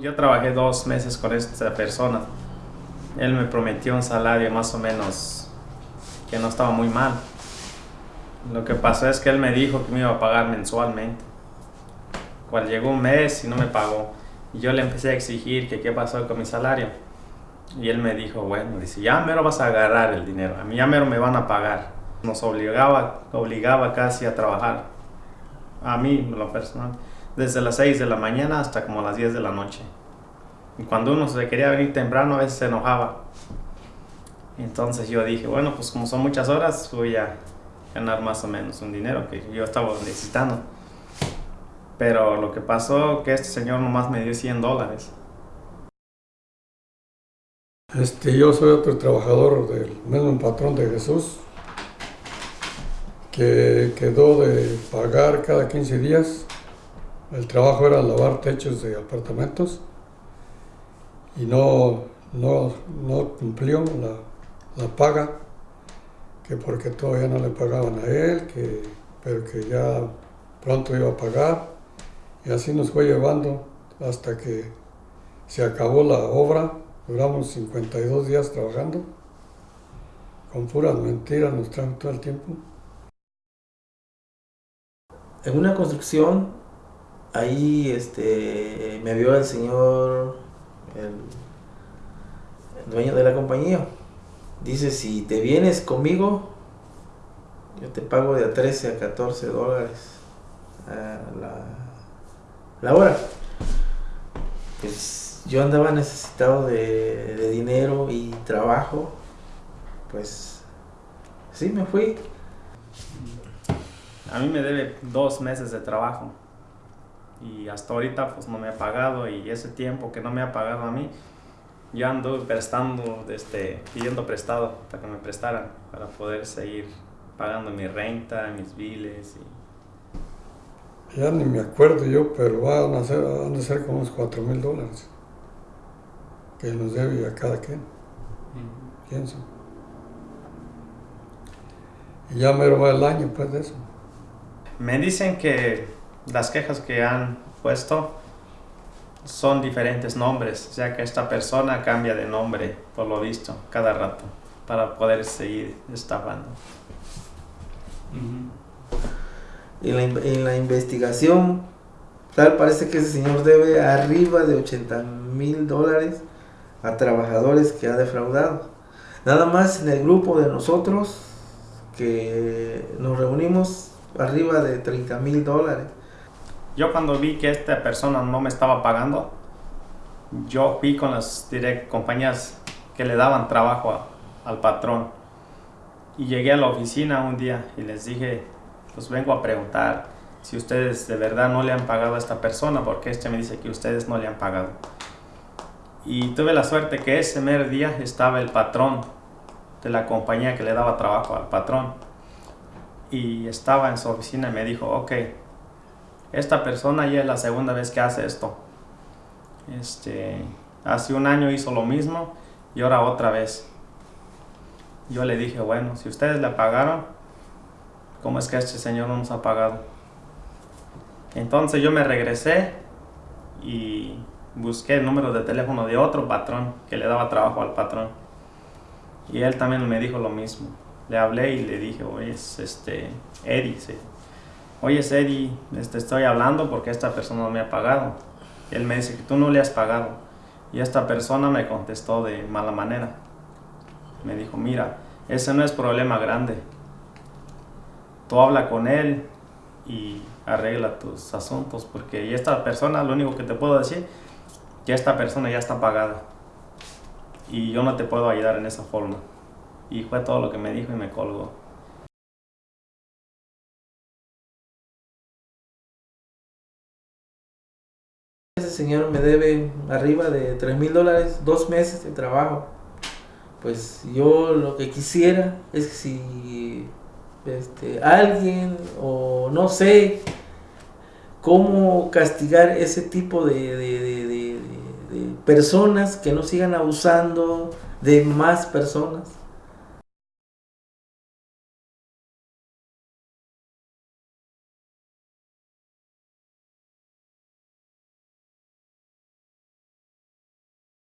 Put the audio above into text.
Yo trabajé dos meses con esta persona. Él me prometió un salario más o menos que no estaba muy mal. Lo que pasó es que él me dijo que me iba a pagar mensualmente. Cuando llegó un mes y no me pagó, yo le empecé a exigir que qué pasó con mi salario. Y él me dijo, bueno, dice, ya mero vas a agarrar el dinero, a mí ya mero me van a pagar. Nos obligaba, obligaba casi a trabajar, a mí, lo personal, desde las 6 de la mañana hasta como las 10 de la noche. Y cuando uno se quería venir temprano, a veces se enojaba. Entonces yo dije, bueno, pues como son muchas horas, voy a ganar más o menos un dinero que yo estaba necesitando. Pero lo que pasó que este señor nomás me dio 100 dólares. Este, yo soy otro trabajador del mismo patrón de Jesús, que quedó de pagar cada 15 días. El trabajo era lavar techos de apartamentos y no, no, no cumplió la, la paga que porque todavía no le pagaban a él, que, pero que ya pronto iba a pagar. Y así nos fue llevando hasta que se acabó la obra. Duramos 52 días trabajando. Con puras mentiras nos traen todo el tiempo. En una construcción, ahí este, me vio el señor, el dueño de la compañía Dice, si te vienes conmigo, yo te pago de a 13 a 14 dólares la, hora. Pues yo andaba necesitado de, dinero y trabajo. Pues sí, me fui. A mí me debe dos meses de trabajo. Y hasta ahorita pues no me ha pagado y ese tiempo que no me ha pagado a mí, yo ando prestando, este, pidiendo prestado para que me prestaran, para poder seguir pagando mi renta, mis biles. Y... Ya ni me acuerdo yo, pero van a ser, van a ser como unos 4 mil dólares que nos debe a cada quien, pienso. Y ya me va el año pues de eso. Me dicen que las quejas que han puesto son diferentes nombres, sea que esta persona cambia de nombre, por lo visto, cada rato, para poder seguir estafando. en, la, investigación, tal parece que ese señor debe arriba de 80 mil dólares a trabajadores que ha defraudado. Nada más en el grupo de nosotros que nos reunimos arriba de 30 mil dólares. Yo cuando vi que esta persona no me estaba pagando, yo fui con las direct compañías que le daban trabajo al patrón. Y llegué a la oficina un día y les dije, pues vengo a preguntar si ustedes de verdad no le han pagado a esta persona, porque este me dice que ustedes no le han pagado. Y tuve la suerte que ese mero día estaba el patrón de la compañía que le daba trabajo al patrón. Y estaba en su oficina y me dijo, ok, esta persona ya es la segunda vez que hace esto. Este, hace un año hizo lo mismo y ahora otra vez. Yo le dije, bueno, si ustedes le pagaron, ¿cómo es que este señor no nos ha pagado? Entonces yo me regresé y busqué el número de teléfono de otro patrón que le daba trabajo al patrón. Y él también me dijo lo mismo. Le hablé y le dije, oye, es este, Eddie, oye Eddie, te este, estoy hablando porque esta persona no me ha pagado. él me dice que tú no le has pagado. Y esta persona me contestó de mala manera. Me dijo, mira, ese no es problema grande. Tú habla con él y arregla tus asuntos porque esta persona, lo único que te puedo decir, que esta persona ya está pagada. Y yo no te puedo ayudar en esa forma. Y fue todo lo que me dijo y me colgó. Señor me debe arriba de 3 mil dólares, dos meses de trabajo. Pues yo lo que quisiera es que si este, alguien o no sé cómo castigar ese tipo de, de personas que no sigan abusando de más personas.